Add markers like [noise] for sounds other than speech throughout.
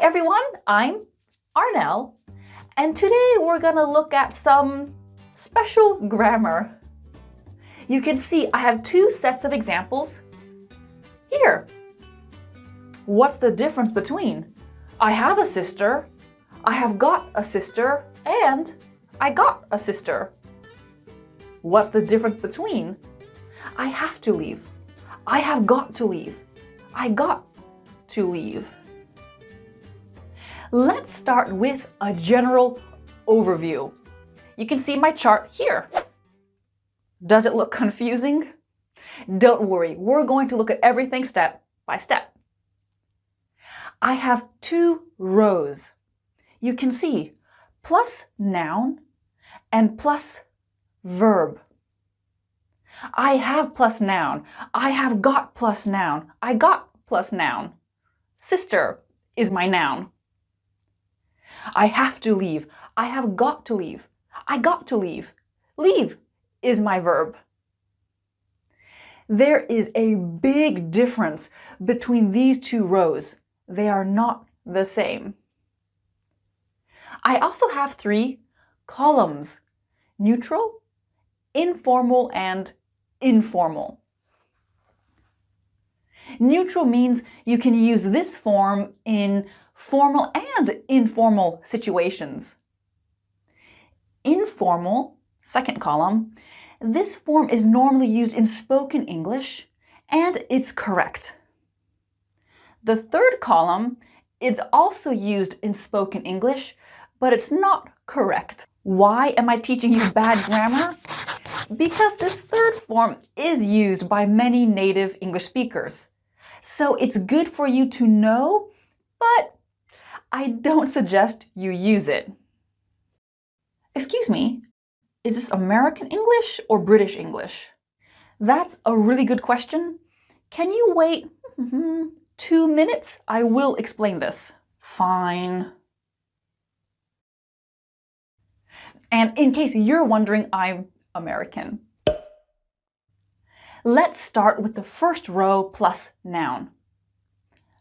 everyone, I'm Arnel, and today we're gonna look at some special grammar. You can see I have two sets of examples here. What's the difference between I have a sister, I have got a sister, and I got a sister? What's the difference between I have to leave, I have got to leave, I got to leave? Let's start with a general overview. You can see my chart here. Does it look confusing? Don't worry, we're going to look at everything step by step. I have two rows. You can see plus noun and plus verb. I have plus noun. I have got plus noun. I got plus noun. Sister is my noun. I have to leave. I have got to leave. I got to leave. Leave is my verb. There is a big difference between these two rows. They are not the same. I also have three columns, neutral, informal, and informal. Neutral means you can use this form in formal and informal situations. Informal, second column, this form is normally used in spoken English and it's correct. The third column is also used in spoken English, but it's not correct. Why am I teaching you bad [laughs] grammar? Because this third form is used by many native English speakers. So it's good for you to know, but I don't suggest you use it. Excuse me, is this American English or British English? That's a really good question. Can you wait mm-hmm, two minutes? I will explain this. Fine. And in case you're wondering, I'm American. Let's start with the first row plus noun.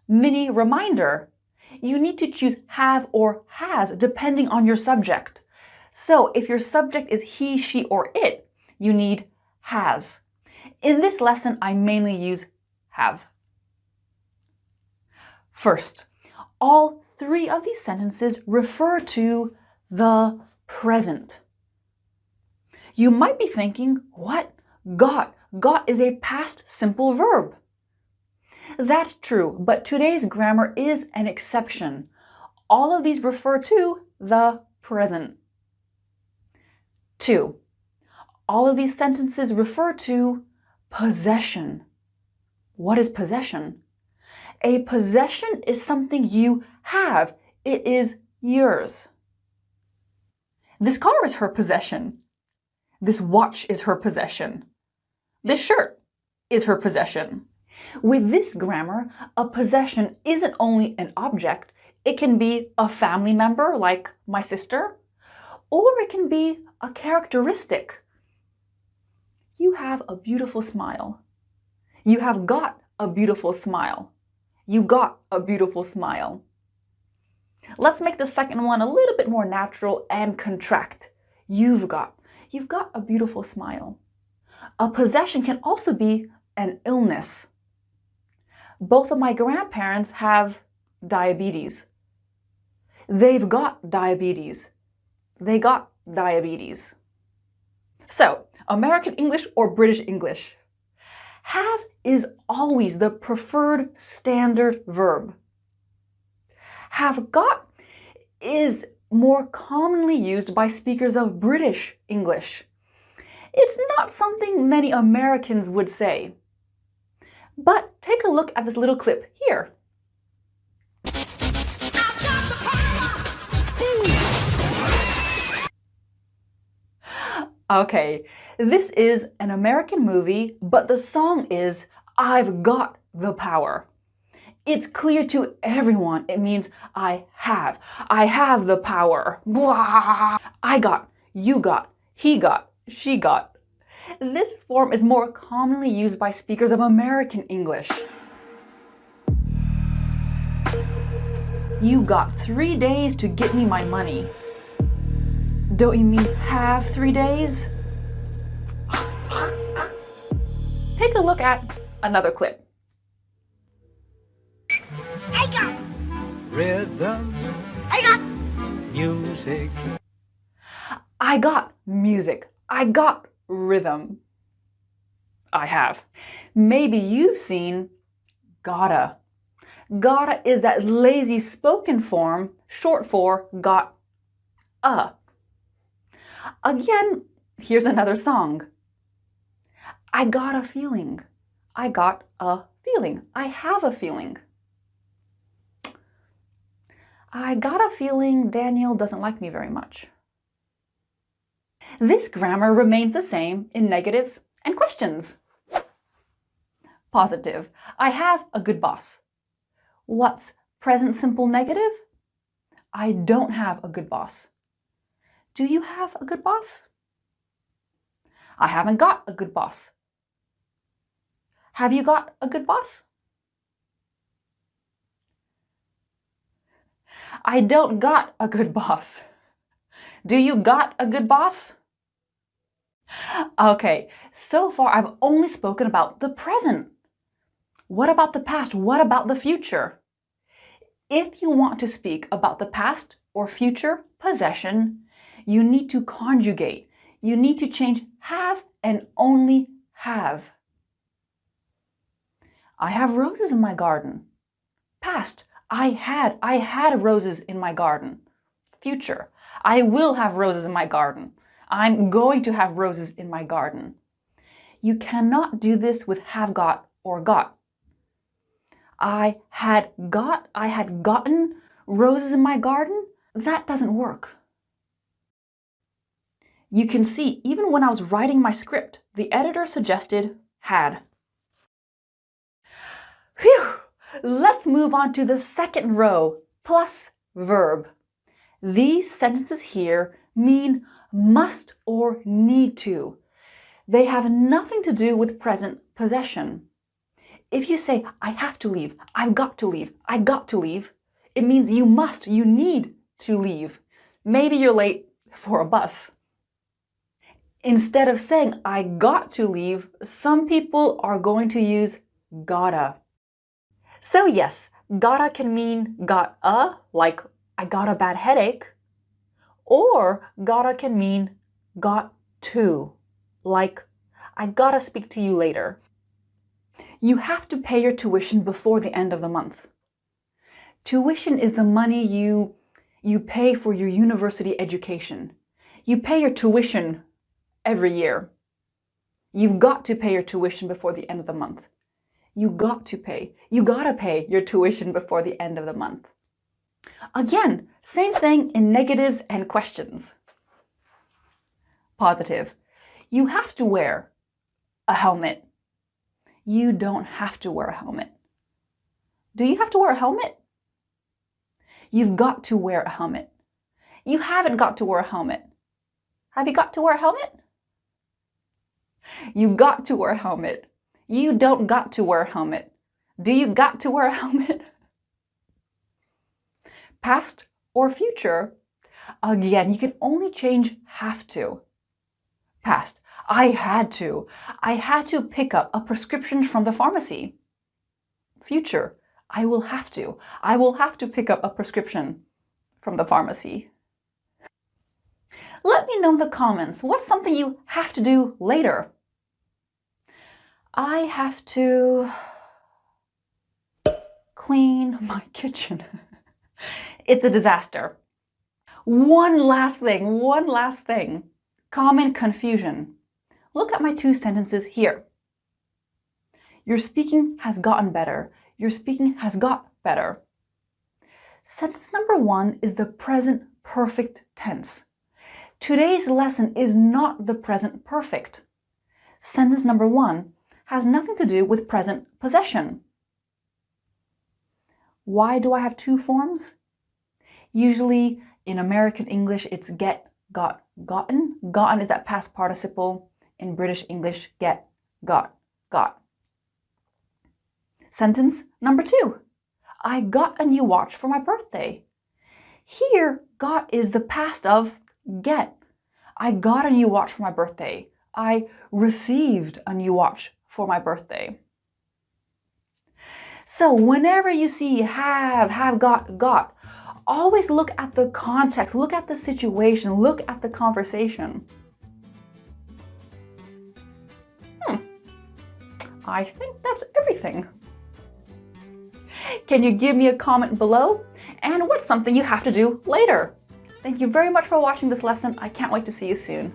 Mini reminder, you need to choose have or has depending on your subject. So if your subject is he, she, or it, you need has. In this lesson, I mainly use have. First, all three of these sentences refer to the present. You might be thinking, what? Got. Got is a past simple verb. That's true, but today's grammar is an exception. All of these refer to the present. Two, all of these sentences refer to possession. What is possession? A possession is something you have. It is yours. This car is her possession. This watch is her possession. This shirt is her possession. With this grammar, a possession isn't only an object, it can be a family member like my sister, or it can be a characteristic. You have a beautiful smile. You have got a beautiful smile. You got a beautiful smile. Let's make the second one a little bit more natural and contract. You've got. You've got a beautiful smile. A possession can also be an illness both of my grandparents have diabetes. They've got diabetes. They got diabetes. So, American English or British English? Have is always the preferred standard verb. Have got is more commonly used by speakers of British English. It's not something many Americans would say. But take a look at this little clip here. Okay, this is an American movie, but the song is I've Got the Power. It's clear to everyone it means I have. I have the power. Blah. I got, you got, he got, she got, this form is more commonly used by speakers of American English. You got three days to get me my money. Don't you mean have three days? Take a look at another clip. I got Rhythm, I got music, I got music. I got rhythm. I have. Maybe you've seen gotta. Gotta is that lazy spoken form, short for got a. Again, here's another song. I got a feeling. I got a feeling. I have a feeling. I got a feeling Daniel doesn't like me very much. This grammar remains the same in negatives and questions. Positive. I have a good boss. What's present simple negative? I don't have a good boss. Do you have a good boss? I haven't got a good boss. Have you got a good boss? I don't got a good [laughs] boss. Do you got a good boss? Okay, so far I've only spoken about the present. What about the past? What about the future? If you want to speak about the past or future possession, you need to conjugate. You need to change have and only have. I have roses in my garden. Past, I had, I had roses in my garden. Future, I will have roses in my garden. I'm going to have roses in my garden. You cannot do this with have got or got. I had got, I had gotten roses in my garden. That doesn't work. You can see, even when I was writing my script, the editor suggested had. Phew! Let's move on to the second row, plus verb. These sentences here mean must or need to. They have nothing to do with present possession. If you say, I have to leave, I've got to leave, I got to leave, it means you must, you need to leave. Maybe you're late for a bus. Instead of saying, I got to leave, some people are going to use gotta. So yes, gotta can mean got a, like I got a bad headache, or gotta can mean got to, like I gotta speak to you later. You have to pay your tuition before the end of the month. Tuition is the money you, you pay for your university education. You pay your tuition every year. You've got to pay your tuition before the end of the month. You got to pay. You gotta pay your tuition before the end of the month. Again, same thing in negatives and questions. Positive. You have to wear a helmet you don't have to wear a helmet. Do you have to wear a helmet? You've got to wear a helmet. You haven't got to wear a helmet. Have you got to wear a helmet? You got to wear a helmet. You don't got to wear a helmet. Do you got to wear a [laughs] helmet? Past or future? Again, you can only change have to. Past. I had to. I had to pick up a prescription from the pharmacy. Future, I will have to. I will have to pick up a prescription from the pharmacy. Let me know in the comments, what's something you have to do later? I have to clean my [laughs] kitchen. It's a disaster. One last thing, one last thing. Common confusion. Look at my two sentences here. Your speaking has gotten better. Your speaking has got better. Sentence number one is the present perfect tense. Today's lesson is not the present perfect. Sentence number one has nothing to do with present possession. Why do I have two forms? Usually in American English, it's get, got, gotten. Gotten is that past participle in British English get, got, got. Sentence number two. I got a new watch for my birthday. Here, got is the past of get. I got a new watch for my birthday. I received a new watch for my birthday. So whenever you see have, have got, got, always look at the context, look at the situation, look at the conversation. Hmm. I think that's everything. Can you give me a comment below? And what's something you have to do later? Thank you very much for watching this lesson. I can't wait to see you soon.